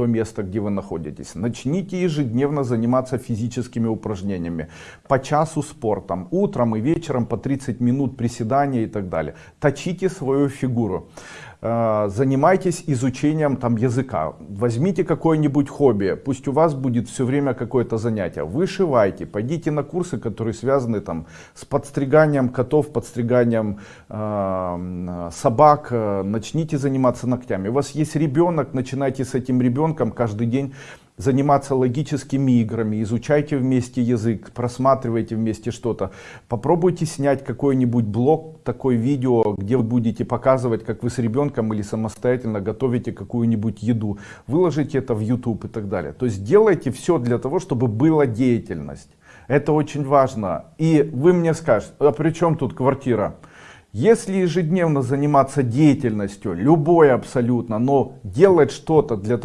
то место, где вы находитесь. Начните ежедневно заниматься физическими упражнениями. По часу спортом. Утром и вечером по 30 минут приседания и так далее. Точите свою фигуру. Э, занимайтесь изучением там языка. Возьмите какое-нибудь хобби. Пусть у вас будет все время какое-то занятие. Вышивайте. Пойдите на курсы, которые связаны там с подстриганием котов, подстриганием э, собак. Э, начните заниматься ногтями. У вас есть ребенок, начинайте с этим ребенком каждый день заниматься логическими играми, изучайте вместе язык, просматривайте вместе что-то. Попробуйте снять какой-нибудь блог, такое видео, где вы будете показывать, как вы с ребенком или самостоятельно готовите какую-нибудь еду. Выложите это в YouTube и так далее. То есть делайте все для того, чтобы была деятельность. Это очень важно. И вы мне скажете, а при чем тут квартира? Если ежедневно заниматься деятельностью, любой абсолютно, но делать что-то для того,